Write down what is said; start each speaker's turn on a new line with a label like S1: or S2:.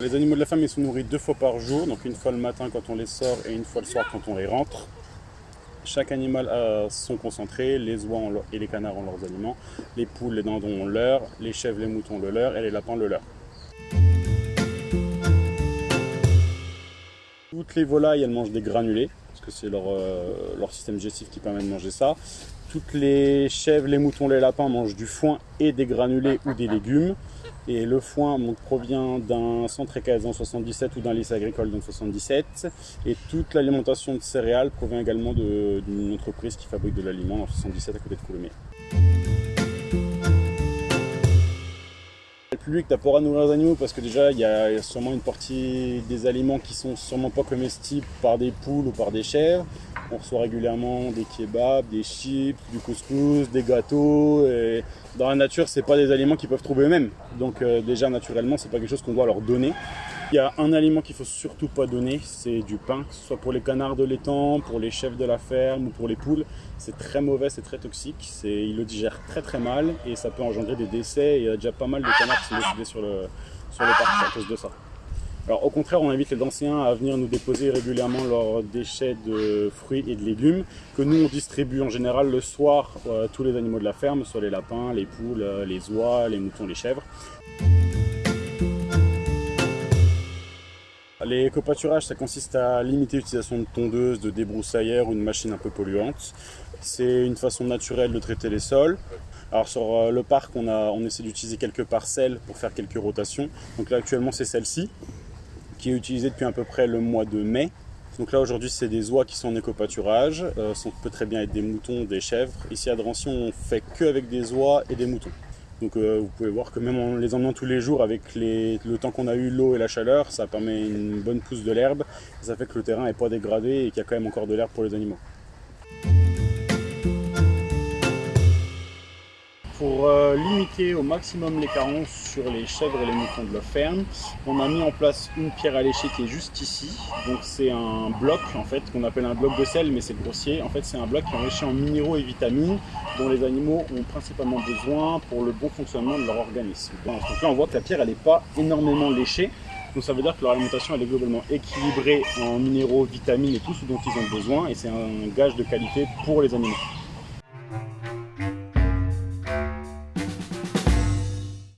S1: Les animaux de la ferme sont nourris deux fois par jour, donc une fois le matin quand on les sort et une fois le soir quand on les rentre. Chaque animal a son concentré, les oies et les canards ont leurs aliments, les poules, les dindons ont leur, les chèvres, les moutons le leur et les lapins le leur. Toutes les volailles, elles mangent des granulés, parce que c'est leur, euh, leur système digestif qui permet de manger ça. Toutes les chèvres, les moutons, les lapins mangent du foin et des granulés ou des légumes. Et le foin provient d'un centre équestre dans 77 ou d'un lycée agricole dans 77. Et toute l'alimentation de céréales provient également d'une entreprise qui fabrique de l'aliment dans 77 à côté de Coulommiers. Le public n'a pas à nourrir les animaux parce que déjà il y a sûrement une partie des aliments qui sont sûrement pas comestibles par des poules ou par des chèvres. On reçoit régulièrement des kebabs, des chips, du couscous, des gâteaux. Dans la nature, c'est pas des aliments qu'ils peuvent trouver eux-mêmes. Donc euh, déjà naturellement, c'est pas quelque chose qu'on doit leur donner. Il y a un aliment qu'il faut surtout pas donner, c'est du pain, que ce soit pour les canards de l'étang, pour les chefs de la ferme ou pour les poules. C'est très mauvais, c'est très toxique, ils le digèrent très très mal et ça peut engendrer des décès. il y a déjà pas mal de canards qui sont décédés sur le, sur le parc à cause de ça. Alors au contraire, on invite les anciens à venir nous déposer régulièrement leurs déchets de fruits et de légumes que nous on distribue en général le soir euh, tous les animaux de la ferme, soit les lapins, les poules, euh, les oies, les moutons, les chèvres. Les copaturages, ça consiste à limiter l'utilisation de tondeuses, de débroussaillères ou de machines un peu polluantes. C'est une façon naturelle de traiter les sols. Alors sur euh, le parc, on, a, on essaie d'utiliser quelques parcelles pour faire quelques rotations. Donc là actuellement c'est celle-ci qui est utilisé depuis à peu près le mois de mai. Donc là aujourd'hui c'est des oies qui sont en éco-pâturage, euh, ça peut très bien être des moutons, des chèvres. Ici à Drancy on fait que avec des oies et des moutons. Donc euh, vous pouvez voir que même en les emmenant tous les jours avec le temps qu'on a eu, l'eau et la chaleur, ça permet une bonne pousse de l'herbe. Ça fait que le terrain n'est pas dégradé et qu'il y a quand même encore de l'herbe pour les animaux. Pour euh, limiter au maximum les carences sur les chèvres et les moutons de la ferme, on a mis en place une pierre à lécher qui est juste ici. Donc c'est un bloc en fait qu'on appelle un bloc de sel mais c'est grossier. En fait c'est un bloc qui est enrichi en minéraux et vitamines dont les animaux ont principalement besoin pour le bon fonctionnement de leur organisme. Donc là on voit que la pierre elle n'est pas énormément léchée. Donc ça veut dire que leur alimentation elle est globalement équilibrée en minéraux, vitamines et tout ce dont ils ont besoin et c'est un gage de qualité pour les animaux.